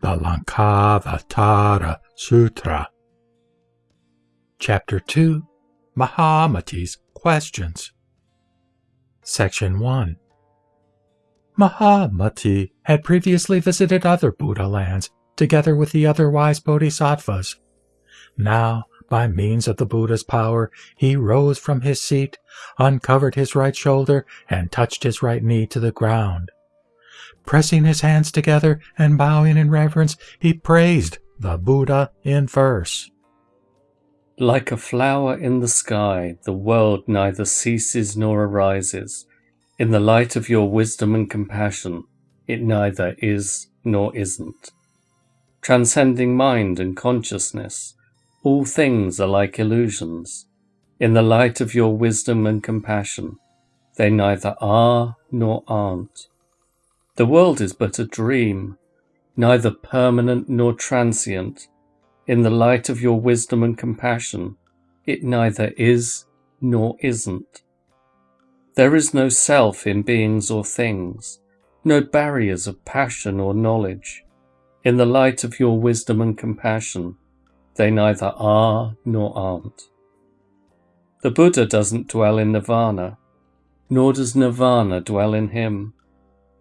the Lankavatara Sutra. Chapter 2 Mahamati's Questions. Section 1 Mahamati had previously visited other Buddha lands together with the other wise bodhisattvas. Now, by means of the Buddha's power, he rose from his seat, uncovered his right shoulder, and touched his right knee to the ground. Pressing his hands together and bowing in reverence, he praised the Buddha in verse. Like a flower in the sky, the world neither ceases nor arises. In the light of your wisdom and compassion, it neither is nor isn't. Transcending mind and consciousness, all things are like illusions. In the light of your wisdom and compassion, they neither are nor aren't. The world is but a dream, neither permanent nor transient. In the light of your wisdom and compassion, it neither is nor isn't. There is no self in beings or things, no barriers of passion or knowledge. In the light of your wisdom and compassion, they neither are nor aren't. The Buddha doesn't dwell in nirvana, nor does nirvana dwell in him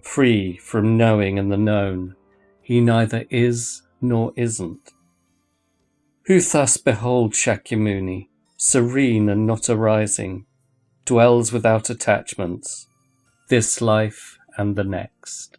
free from knowing and the known. He neither is nor isn't. Who thus beholds Shakyamuni, serene and not arising, dwells without attachments, this life and the next.